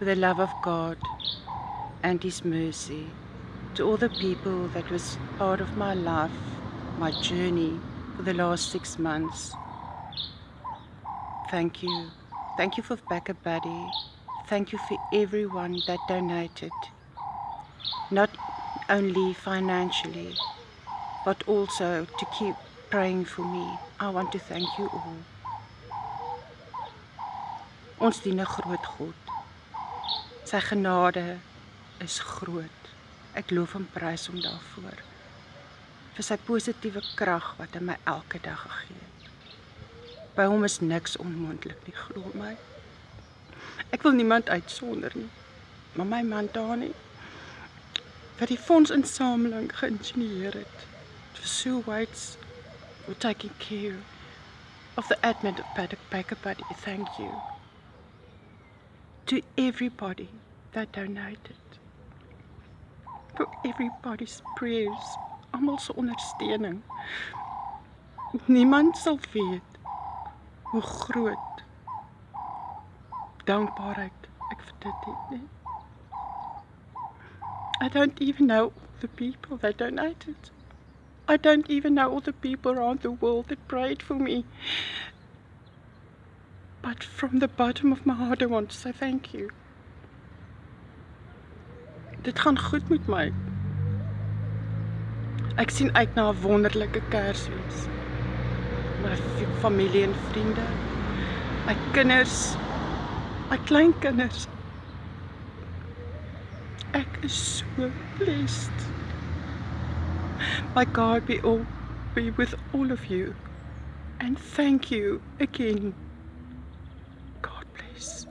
with the love of God and His mercy to all the people that was part of my life, my journey for the last six months. Thank you. Thank you for Back a Buddy. Thank you for everyone that donated. Not only financially, but also to keep praying for me. I want to thank you all. Ons dien 'n groot God. Sy genade is groot. Ek loof en prys hom daarvoor. Vir sy positiewe krag wat hy my elke dag gegee het. By hom is niks onmoontlik nie, glo my. Ek wil niemand uitsonder nie. Maar my man Dani wat die fondsinsameling geïnisieer het. Sue White's for taking care of the admin of Paddock Baker Buddy. Thank you. To everybody that donated. For everybody's prayers. Almal se ondersteuning. Niemand sal weet hoe groot dankbaarheid ek vir dit het nie. I don't even know the people that donated. I don't even know all the people around the world that prayed for me. But from the bottom of my heart I want to say thank you. Dit gaan goed met my. Ek sien uit na 'n wonderlike Kersfees. My familie en vriende, my kinders, my kleinkinders. Ek is so blessed. My God be all be with all of you. And thank you again. God bless.